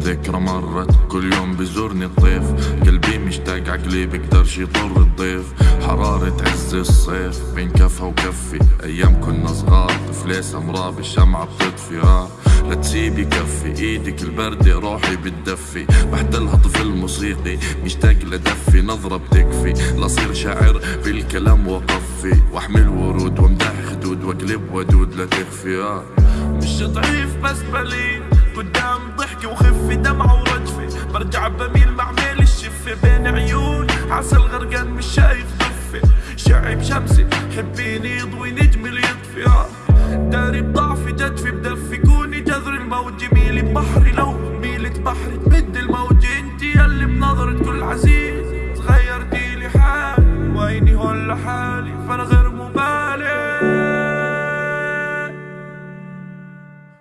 ذكرى مرت كل يوم بزورني الطيف قلبي مشتاق عقلي بقدرش يطر الضيف. حرارة عز الصيف بين كفها وكفي. أيام كنا صغار طفلة سمراء بالشمعة بتطفي. آه. لا تسيبي كفي إيدك البردة روحي بتدفي. بحتلها طفل موسيقي مشتاق لدفي نظرة بتكفي. لصير شاعر بالكلام وقفي. وأحمل ورود واقلب ودود لا تخفي مش ضعيف بس بليل. قدام ضحكي وخفي دمعة ورجفي برجع بميل مع ميل الشفة. بين عيون عسل غرقان مش شايف ضفة. شعب شمسي حبيني يضوي نجمي اللي يطفي. داري بضعفي جدفي بدفي. كوني جذر الموج ميلي بحري. لو ميلة بحري تمد الموج. انتي يلي بنظرة كل عزيز. غيرتي لي حالي ويني هون لحالي. فانا غير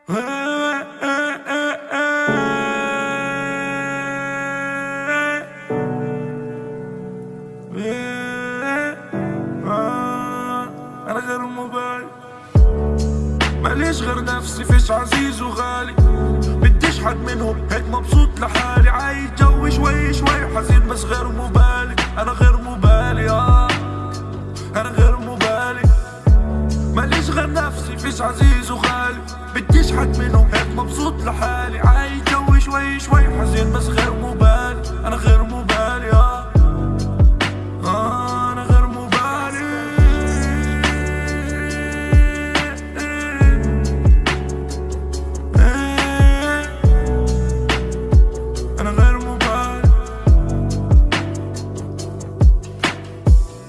أنا غير ماليش غير نفسي فيش عزيز وغالي. بديش حد منهم هيك مبسوط لحالي. عايش جو شوي شوي حزين بس غير مبالي أنا غير فيش عزيز وغالي بديش حد منهم هيك مبسوط لحالي. عايش جو شوي شوي حزين بس غير